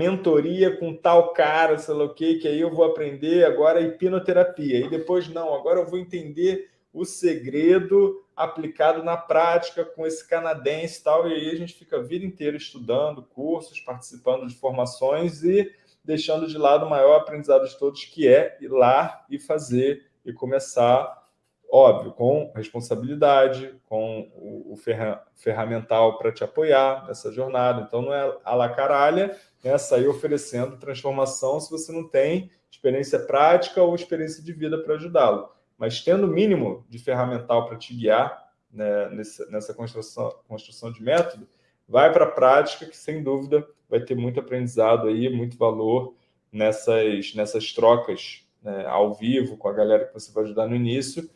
mentoria com tal cara, sei lá o quê, que aí eu vou aprender agora hipnoterapia. E depois, não, agora eu vou entender o segredo aplicado na prática com esse canadense e tal. E aí a gente fica a vida inteira estudando cursos, participando de formações e deixando de lado o maior aprendizado de todos, que é ir lá e fazer e começar, óbvio, com responsabilidade, com o, ferra, ferramental para te apoiar nessa jornada. Então, não é a la caralha, né, sair oferecendo transformação se você não tem experiência prática ou experiência de vida para ajudá-lo. Mas tendo o mínimo de ferramental para te guiar né, nessa, nessa construção, construção de método, vai para a prática, que sem dúvida vai ter muito aprendizado aí, muito valor nessas, nessas trocas né, ao vivo com a galera que você vai ajudar no início,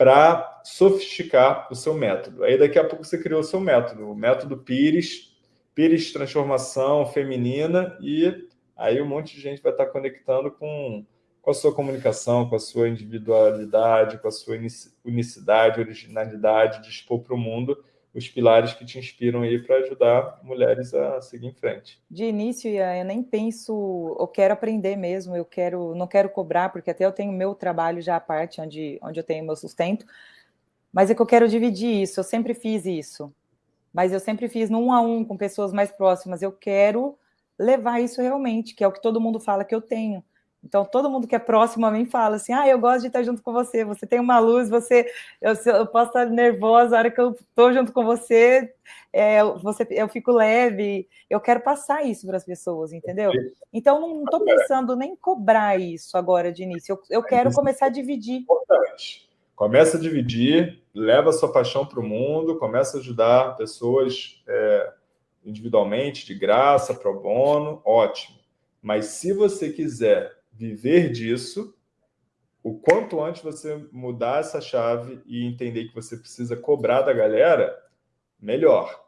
para sofisticar o seu método. Aí daqui a pouco você criou o seu método, o método Pires, Pires Transformação Feminina, e aí um monte de gente vai estar conectando com, com a sua comunicação, com a sua individualidade, com a sua unicidade, originalidade, de expor para o mundo os pilares que te inspiram aí para ajudar mulheres a seguir em frente. De início, eu nem penso, eu quero aprender mesmo, eu quero, não quero cobrar, porque até eu tenho meu trabalho já à parte, onde, onde eu tenho meu sustento, mas é que eu quero dividir isso, eu sempre fiz isso, mas eu sempre fiz no um a um com pessoas mais próximas, eu quero levar isso realmente, que é o que todo mundo fala que eu tenho, então, todo mundo que é próximo a mim fala assim, ah, eu gosto de estar junto com você, você tem uma luz, você, eu, eu posso estar nervosa, a hora que eu estou junto com você, é, você, eu fico leve, eu quero passar isso para as pessoas, entendeu? Então, não estou pensando nem em cobrar isso agora de início, eu, eu quero começar a dividir. Importante. Começa a dividir, leva a sua paixão para o mundo, começa a ajudar pessoas é, individualmente, de graça, pro bono, ótimo. Mas se você quiser viver disso, o quanto antes você mudar essa chave e entender que você precisa cobrar da galera, melhor.